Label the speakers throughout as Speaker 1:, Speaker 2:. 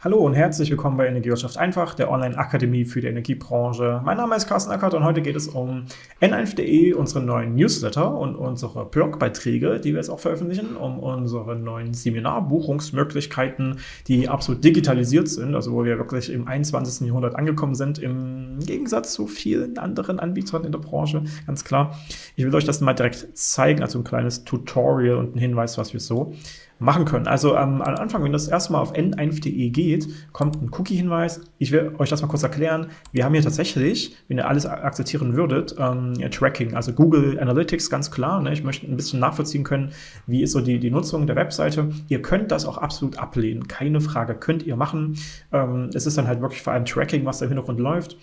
Speaker 1: Hallo und herzlich willkommen bei Energiewirtschaft einfach, der Online-Akademie für die Energiebranche. Mein Name ist Carsten Ackert und heute geht es um n1.de, unsere neuen Newsletter und unsere Blogbeiträge, die wir jetzt auch veröffentlichen, um unsere neuen Seminarbuchungsmöglichkeiten, die absolut digitalisiert sind, also wo wir wirklich im 21. Jahrhundert angekommen sind, im Gegensatz zu vielen anderen Anbietern in der Branche, ganz klar. Ich will euch das mal direkt zeigen, also ein kleines Tutorial und ein Hinweis, was wir so machen können. Also ähm, am Anfang, wenn das erstmal auf n1.de geht, kommt ein Cookie-Hinweis. Ich will euch das mal kurz erklären. Wir haben hier tatsächlich, wenn ihr alles akzeptieren würdet, ähm, Tracking, also Google Analytics, ganz klar. Ne? Ich möchte ein bisschen nachvollziehen können, wie ist so die, die Nutzung der Webseite. Ihr könnt das auch absolut ablehnen, keine Frage, könnt ihr machen. Ähm, es ist dann halt wirklich vor allem Tracking, was da im Hintergrund läuft.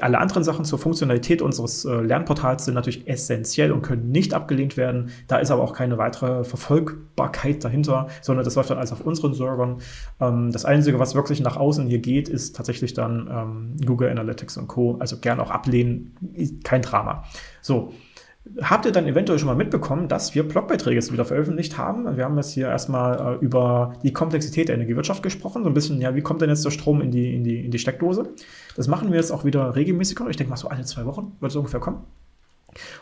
Speaker 1: Alle anderen Sachen zur Funktionalität unseres äh, Lernportals sind natürlich essentiell und können nicht abgelehnt werden. Da ist aber auch keine weitere Verfolgbarkeit dahinter, sondern das läuft dann alles auf unseren Servern. Ähm, das Einzige, was wirklich nach außen hier geht, ist tatsächlich dann ähm, Google Analytics und Co. Also gern auch ablehnen, kein Drama. So, Habt ihr dann eventuell schon mal mitbekommen, dass wir Blogbeiträge jetzt wieder veröffentlicht haben? Wir haben jetzt hier erstmal äh, über die Komplexität der Energiewirtschaft gesprochen, so ein bisschen, ja, wie kommt denn jetzt der Strom in die, in die, in die Steckdose? Das machen wir jetzt auch wieder regelmäßiger. Ich denke mal so alle zwei Wochen wird es ungefähr kommen.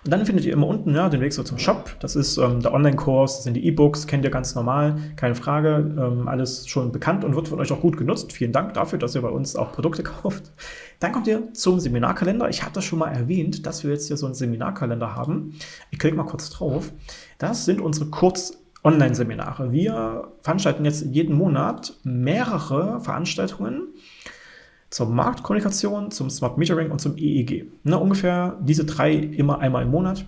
Speaker 1: Und dann findet ihr immer unten ja, den Weg so zum Shop. Das ist ähm, der Online-Kurs, das sind die E-Books, kennt ihr ganz normal, keine Frage. Ähm, alles schon bekannt und wird von euch auch gut genutzt. Vielen Dank dafür, dass ihr bei uns auch Produkte kauft. Dann kommt ihr zum Seminarkalender. Ich habe das schon mal erwähnt, dass wir jetzt hier so einen Seminarkalender haben. Ich klicke mal kurz drauf. Das sind unsere Kurz- Online-Seminare. Wir veranstalten jetzt jeden Monat mehrere Veranstaltungen zur Marktkommunikation, zum Smart Metering und zum EEG. Ne, ungefähr diese drei immer einmal im Monat,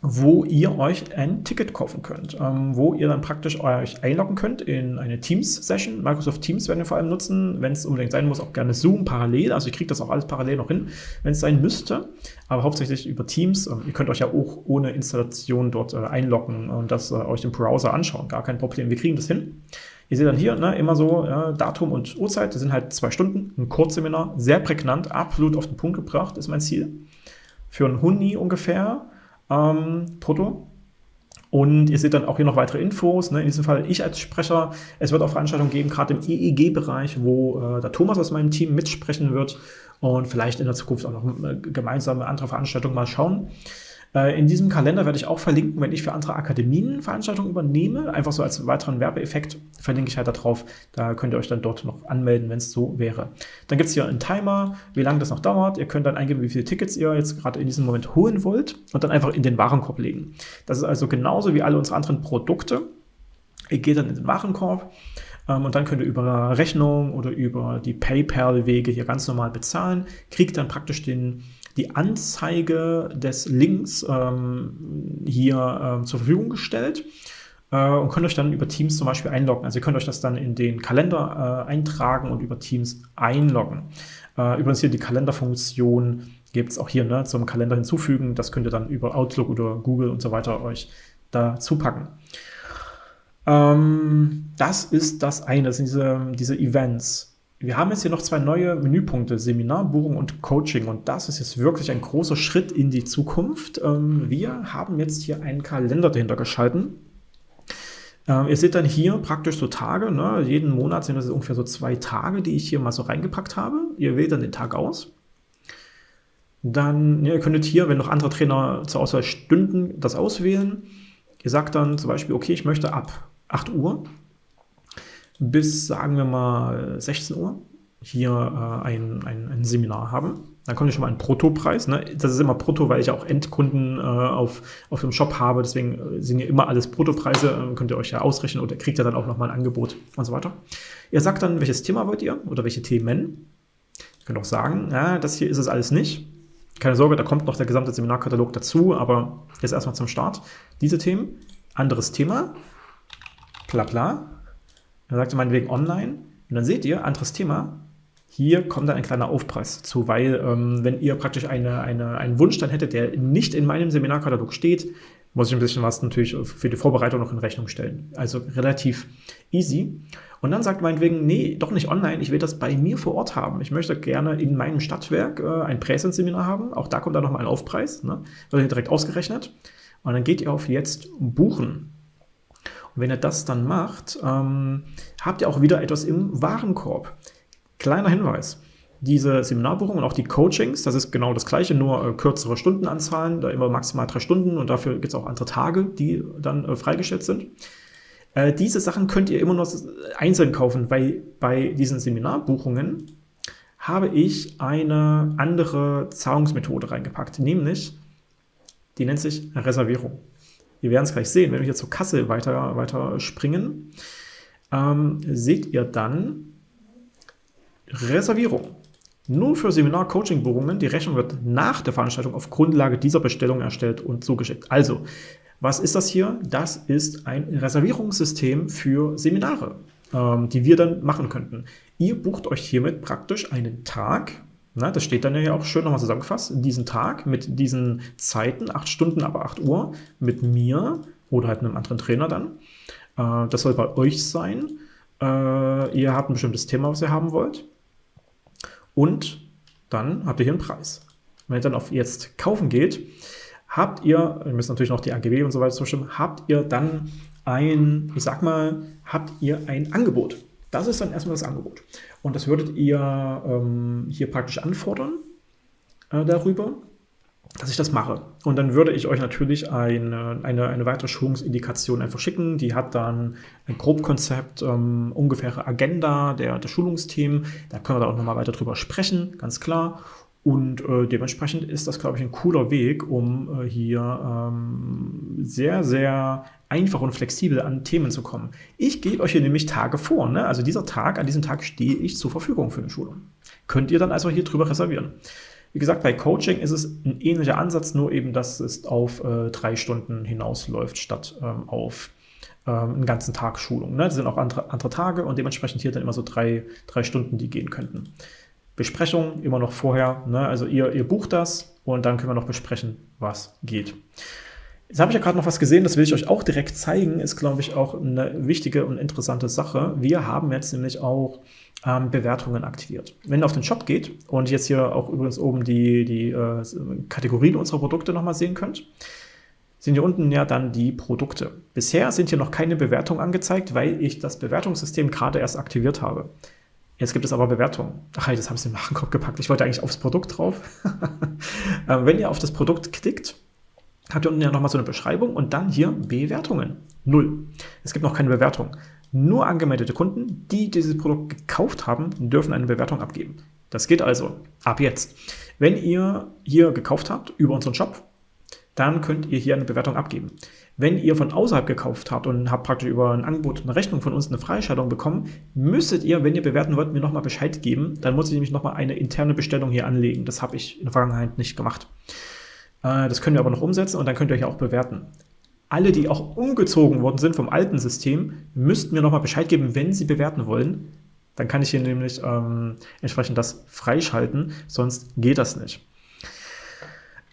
Speaker 1: wo ihr euch ein Ticket kaufen könnt, ähm, wo ihr dann praktisch euch einloggen könnt in eine Teams-Session. Microsoft Teams werden wir vor allem nutzen, wenn es unbedingt sein muss, auch gerne Zoom parallel. Also ich kriege das auch alles parallel noch hin, wenn es sein müsste, aber hauptsächlich über Teams. Ähm, ihr könnt euch ja auch ohne Installation dort äh, einloggen und das äh, euch im Browser anschauen. Gar kein Problem, wir kriegen das hin. Ihr seht dann hier ne, immer so ja, Datum und Uhrzeit, das sind halt zwei Stunden, ein Kurzseminar, sehr prägnant, absolut auf den Punkt gebracht, ist mein Ziel. Für ein Huni ungefähr ähm, brutto. Und ihr seht dann auch hier noch weitere Infos. Ne? In diesem Fall ich als Sprecher. Es wird auch Veranstaltungen geben, gerade im EEG-Bereich, wo äh, der Thomas aus meinem Team mitsprechen wird. Und vielleicht in der Zukunft auch noch äh, gemeinsame andere Veranstaltungen mal schauen. Äh, in diesem Kalender werde ich auch verlinken, wenn ich für andere Akademien Veranstaltungen übernehme. Einfach so als weiteren Werbeeffekt verlinke ich halt da drauf. Da könnt ihr euch dann dort noch anmelden, wenn es so wäre. Dann gibt es hier einen Timer, wie lange das noch dauert. Ihr könnt dann eingeben, wie viele Tickets ihr jetzt gerade in diesem Moment holen wollt und dann einfach in den Warenkorb legen. Das ist also genauso wie alle unsere anderen Produkte. Ihr geht dann in den Warenkorb ähm, und dann könnt ihr über Rechnung oder über die PayPal-Wege hier ganz normal bezahlen, kriegt dann praktisch den die Anzeige des Links ähm, hier äh, zur Verfügung gestellt äh, und könnt euch dann über Teams zum Beispiel einloggen. Also ihr könnt euch das dann in den Kalender äh, eintragen und über Teams einloggen. Äh, übrigens hier die Kalenderfunktion gibt es auch hier ne, zum Kalender hinzufügen. Das könnt ihr dann über Outlook oder Google und so weiter euch dazu packen. Ähm, das ist das eine, das sind diese, diese Events. Wir haben jetzt hier noch zwei neue Menüpunkte, Seminar, Buchung und Coaching. Und das ist jetzt wirklich ein großer Schritt in die Zukunft. Ähm, wir haben jetzt hier einen Kalender dahinter geschalten. Ähm, ihr seht dann hier praktisch so Tage. Ne? Jeden Monat sind das ungefähr so zwei Tage, die ich hier mal so reingepackt habe. Ihr wählt dann den Tag aus. Dann, ihr könntet hier, wenn noch andere Trainer zur Auswahl stünden, das auswählen. Ihr sagt dann zum Beispiel, okay, ich möchte ab 8 Uhr bis, sagen wir mal, 16 Uhr hier äh, ein, ein, ein, Seminar haben. Dann kommt ja schon mal ein Bruttopreis. Ne? Das ist immer brutto, weil ich auch Endkunden äh, auf, auf dem Shop habe. Deswegen äh, sind ja immer alles Bruttopreise. Äh, könnt ihr euch ja ausrechnen oder kriegt ihr dann auch nochmal ein Angebot und so weiter. Ihr sagt dann, welches Thema wollt ihr oder welche Themen. Ihr könnt auch sagen, ja, das hier ist es alles nicht. Keine Sorge, da kommt noch der gesamte Seminarkatalog dazu, aber jetzt erstmal zum Start. Diese Themen, anderes Thema, bla bla, dann sagt er meinetwegen online. Und dann seht ihr, anderes Thema, hier kommt dann ein kleiner Aufpreis zu, weil ähm, wenn ihr praktisch eine, eine, einen Wunsch dann hättet, der nicht in meinem Seminarkatalog steht, muss ich ein bisschen was natürlich für die Vorbereitung noch in Rechnung stellen. Also relativ easy. Und dann sagt meinetwegen, nee, doch nicht online, ich will das bei mir vor Ort haben. Ich möchte gerne in meinem Stadtwerk äh, ein Präsenzseminar haben. Auch da kommt dann nochmal ein Aufpreis, ne? wird direkt ausgerechnet. Und dann geht ihr auf jetzt buchen. Wenn ihr das dann macht, ähm, habt ihr auch wieder etwas im Warenkorb. Kleiner Hinweis. Diese Seminarbuchungen und auch die Coachings, das ist genau das gleiche, nur äh, kürzere Stundenanzahlen, da immer maximal drei Stunden und dafür gibt es auch andere Tage, die dann äh, freigestellt sind. Äh, diese Sachen könnt ihr immer noch einzeln kaufen, weil bei diesen Seminarbuchungen habe ich eine andere Zahlungsmethode reingepackt, nämlich die nennt sich Reservierung. Wir werden es gleich sehen, wenn wir hier zur Kasse weiter, weiter springen, ähm, seht ihr dann Reservierung. Nur für Seminar-Coaching-Buchungen, die Rechnung wird nach der Veranstaltung auf Grundlage dieser Bestellung erstellt und zugeschickt. Also, was ist das hier? Das ist ein Reservierungssystem für Seminare, ähm, die wir dann machen könnten. Ihr bucht euch hiermit praktisch einen Tag, na, das steht dann ja auch schön nochmal zusammengefasst, diesen Tag mit diesen Zeiten, 8 Stunden, aber 8 Uhr, mit mir oder halt einem anderen Trainer dann. Äh, das soll bei euch sein. Äh, ihr habt ein bestimmtes Thema, was ihr haben wollt. Und dann habt ihr hier einen Preis. Wenn ihr dann auf jetzt kaufen geht, habt ihr, ihr müsst natürlich noch die AGB und so weiter zustimmen, habt ihr dann ein, ich sag mal, habt ihr ein Angebot. Das ist dann erstmal das Angebot. Und das würdet ihr ähm, hier praktisch anfordern äh, darüber, dass ich das mache. Und dann würde ich euch natürlich eine, eine, eine weitere Schulungsindikation einfach schicken. Die hat dann ein Grobkonzept, ähm, ungefähre Agenda der, der Schulungsthemen. Da können wir da auch nochmal weiter drüber sprechen, ganz klar. Und äh, dementsprechend ist das, glaube ich, ein cooler Weg, um äh, hier ähm, sehr, sehr einfach und flexibel an Themen zu kommen. Ich gebe euch hier nämlich Tage vor. Ne? Also dieser Tag, an diesem Tag stehe ich zur Verfügung für eine Schulung. Könnt ihr dann also hier drüber reservieren. Wie gesagt, bei Coaching ist es ein ähnlicher Ansatz, nur eben, dass es auf äh, drei Stunden hinausläuft, statt ähm, auf ähm, einen ganzen Tag Schulung. Ne? Das sind auch andere, andere Tage und dementsprechend hier dann immer so drei, drei Stunden, die gehen könnten. Besprechung immer noch vorher. Ne? Also ihr, ihr bucht das und dann können wir noch besprechen, was geht. Jetzt habe ich ja gerade noch was gesehen, das will ich euch auch direkt zeigen, ist, glaube ich, auch eine wichtige und interessante Sache. Wir haben jetzt nämlich auch ähm, Bewertungen aktiviert. Wenn ihr auf den Shop geht und jetzt hier auch übrigens oben die, die äh, Kategorien unserer Produkte nochmal sehen könnt, sind hier unten ja dann die Produkte. Bisher sind hier noch keine Bewertungen angezeigt, weil ich das Bewertungssystem gerade erst aktiviert habe. Jetzt gibt es aber Bewertungen. Ach, das haben sie im Warenkorb gepackt. Ich wollte eigentlich aufs Produkt drauf. Ähm, wenn ihr auf das Produkt klickt, habt ihr unten ja nochmal so eine Beschreibung und dann hier Bewertungen. Null. Es gibt noch keine Bewertung. Nur angemeldete Kunden, die dieses Produkt gekauft haben, dürfen eine Bewertung abgeben. Das geht also ab jetzt. Wenn ihr hier gekauft habt über unseren Shop, dann könnt ihr hier eine Bewertung abgeben. Wenn ihr von außerhalb gekauft habt und habt praktisch über ein Angebot, eine Rechnung von uns eine Freischaltung bekommen, müsstet ihr, wenn ihr bewerten wollt, mir nochmal Bescheid geben. Dann muss ich nämlich nochmal eine interne Bestellung hier anlegen. Das habe ich in der Vergangenheit nicht gemacht. Äh, das können wir aber noch umsetzen und dann könnt ihr euch auch bewerten. Alle, die auch umgezogen worden sind vom alten System, müssten mir nochmal Bescheid geben, wenn sie bewerten wollen. Dann kann ich hier nämlich ähm, entsprechend das freischalten, sonst geht das nicht.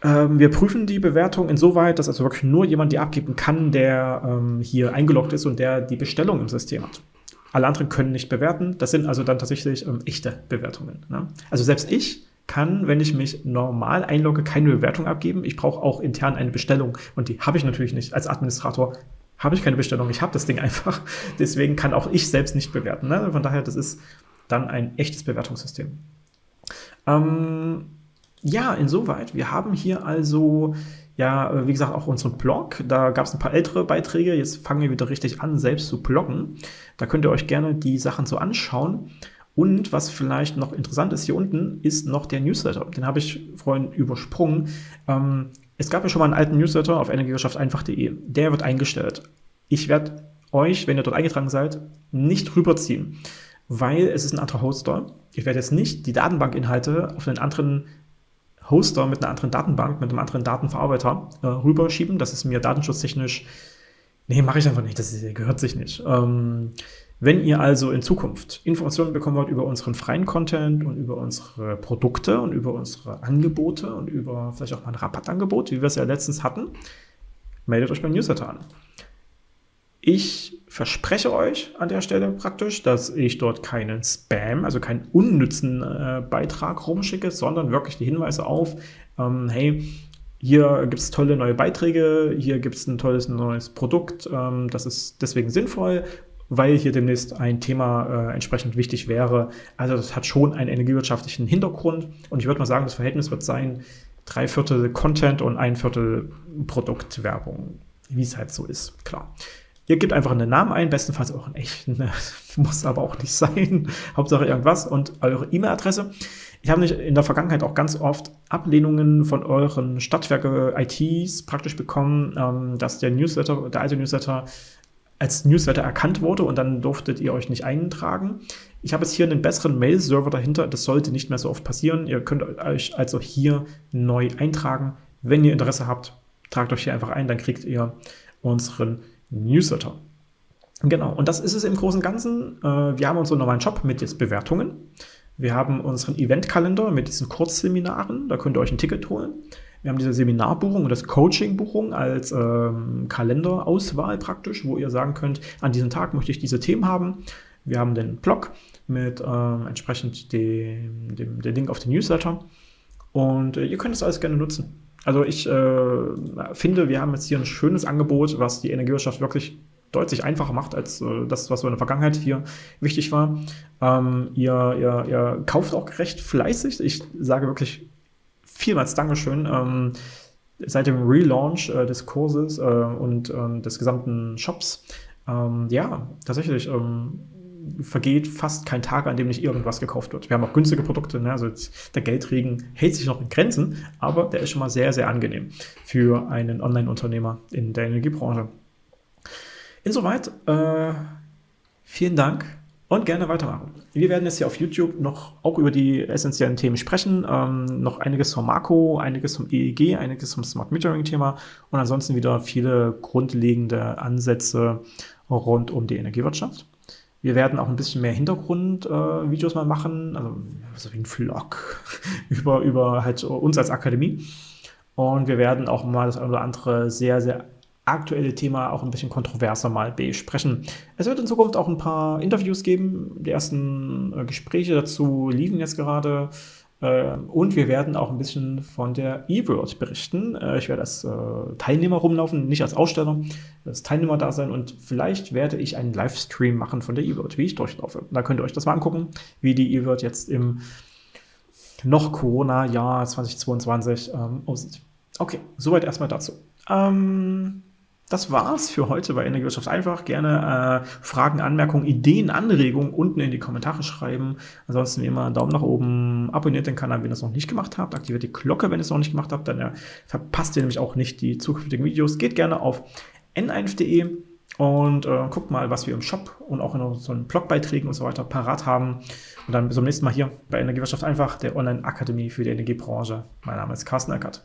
Speaker 1: Ähm, wir prüfen die Bewertung insoweit, dass also wirklich nur jemand die abgeben kann, der ähm, hier eingeloggt ist und der die Bestellung im System hat. Alle anderen können nicht bewerten. Das sind also dann tatsächlich ähm, echte Bewertungen. Ne? Also selbst ich kann, wenn ich mich normal einlogge, keine Bewertung abgeben. Ich brauche auch intern eine Bestellung und die habe ich natürlich nicht. Als Administrator habe ich keine Bestellung. Ich habe das Ding einfach. Deswegen kann auch ich selbst nicht bewerten. Ne? Von daher, das ist dann ein echtes Bewertungssystem. Ähm, ja, insoweit. Wir haben hier also, ja, wie gesagt, auch unseren Blog. Da gab es ein paar ältere Beiträge. Jetzt fangen wir wieder richtig an, selbst zu bloggen. Da könnt ihr euch gerne die Sachen so anschauen. Und was vielleicht noch interessant ist, hier unten ist noch der Newsletter. Den habe ich vorhin übersprungen. Ähm, es gab ja schon mal einen alten Newsletter auf energiewirtschafteinfach.de. Der wird eingestellt. Ich werde euch, wenn ihr dort eingetragen seid, nicht rüberziehen, weil es ist ein anderer Hoster. Ich werde jetzt nicht die Datenbankinhalte auf einen anderen Hoster mit einer anderen Datenbank, mit einem anderen Datenverarbeiter äh, rüberschieben. Das ist mir datenschutztechnisch, nee, mache ich einfach nicht, das gehört sich nicht. Ähm, wenn ihr also in Zukunft Informationen bekommen wollt über unseren freien Content und über unsere Produkte und über unsere Angebote und über vielleicht auch mal ein Rabattangebot, wie wir es ja letztens hatten, meldet euch beim Newsletter an. Ich verspreche euch an der Stelle praktisch, dass ich dort keinen Spam, also keinen unnützen äh, Beitrag rumschicke, sondern wirklich die Hinweise auf, ähm, hey, hier gibt es tolle neue Beiträge, hier gibt es ein tolles neues Produkt, ähm, das ist deswegen sinnvoll, weil hier demnächst ein Thema äh, entsprechend wichtig wäre. Also das hat schon einen energiewirtschaftlichen Hintergrund und ich würde mal sagen, das Verhältnis wird sein, drei Viertel Content und ein Viertel Produktwerbung, wie es halt so ist, klar. Ihr gebt einfach einen Namen ein, bestenfalls auch einen echten, muss aber auch nicht sein, Hauptsache irgendwas und eure E-Mail-Adresse. Ich habe in der Vergangenheit auch ganz oft Ablehnungen von euren Stadtwerke-ITs praktisch bekommen, ähm, dass der Newsletter, der alte Newsletter als Newsletter erkannt wurde und dann durftet ihr euch nicht eintragen. Ich habe jetzt hier einen besseren Mail-Server dahinter, das sollte nicht mehr so oft passieren. Ihr könnt euch also hier neu eintragen. Wenn ihr Interesse habt, tragt euch hier einfach ein, dann kriegt ihr unseren Newsletter. Genau, und das ist es im Großen und Ganzen. Äh, wir haben unseren normalen Shop mit jetzt Bewertungen. Wir haben unseren Eventkalender mit diesen Kurzseminaren, da könnt ihr euch ein Ticket holen. Wir haben diese Seminarbuchung und das Coachingbuchung als ähm, Kalenderauswahl praktisch, wo ihr sagen könnt, an diesem Tag möchte ich diese Themen haben. Wir haben den Blog mit ähm, entsprechend dem, dem, dem Link auf den Newsletter und äh, ihr könnt das alles gerne nutzen. Also ich äh, finde, wir haben jetzt hier ein schönes Angebot, was die Energiewirtschaft wirklich deutlich einfacher macht als äh, das, was in der Vergangenheit hier wichtig war. Ähm, ihr, ihr, ihr kauft auch recht fleißig. Ich sage wirklich vielmals Dankeschön. Ähm, seit dem Relaunch äh, des Kurses äh, und äh, des gesamten Shops, ähm, ja, tatsächlich ähm, vergeht fast kein Tag, an dem nicht irgendwas gekauft wird. Wir haben auch günstige Produkte, ne? also der Geldregen hält sich noch in Grenzen, aber der ist schon mal sehr, sehr angenehm für einen Online-Unternehmer in der Energiebranche. Insoweit, äh, vielen Dank und gerne weitermachen. Wir werden jetzt hier auf YouTube noch auch über die essentiellen Themen sprechen, ähm, noch einiges vom Marco, einiges vom EEG, einiges vom Smart Metering Thema und ansonsten wieder viele grundlegende Ansätze rund um die Energiewirtschaft. Wir werden auch ein bisschen mehr Hintergrundvideos äh, mal machen, also so wie ein Vlog über, über halt uns als Akademie. Und wir werden auch mal das eine oder andere sehr, sehr aktuelle Thema auch ein bisschen kontroverser mal besprechen. Es wird in Zukunft auch ein paar Interviews geben. Die ersten äh, Gespräche dazu liefen jetzt gerade. Äh, und wir werden auch ein bisschen von der E-World berichten. Äh, ich werde als Teilnehmer rumlaufen, nicht als Aussteller, als Teilnehmer da sein und vielleicht werde ich einen Livestream machen von der E-World, wie ich durchlaufe. Da könnt ihr euch das mal angucken, wie die E-World jetzt im noch Corona-Jahr 2022 ähm, aussieht. Okay, soweit erstmal dazu. Ähm, das war's für heute bei Energiewirtschaft einfach. Gerne äh, Fragen, Anmerkungen, Ideen, Anregungen unten in die Kommentare schreiben. Ansonsten wie immer einen Daumen nach oben, abonniert den Kanal, wenn ihr es noch nicht gemacht habt, aktiviert die Glocke, wenn ihr es noch nicht gemacht habt, dann äh, verpasst ihr nämlich auch nicht die zukünftigen Videos. Geht gerne auf n1.de und äh, guckt mal, was wir im Shop und auch in unseren Blogbeiträgen und so weiter parat haben. Und dann bis zum nächsten Mal hier bei Energiewirtschaft einfach, der Online-Akademie für die Energiebranche. Mein Name ist Carsten Eckert.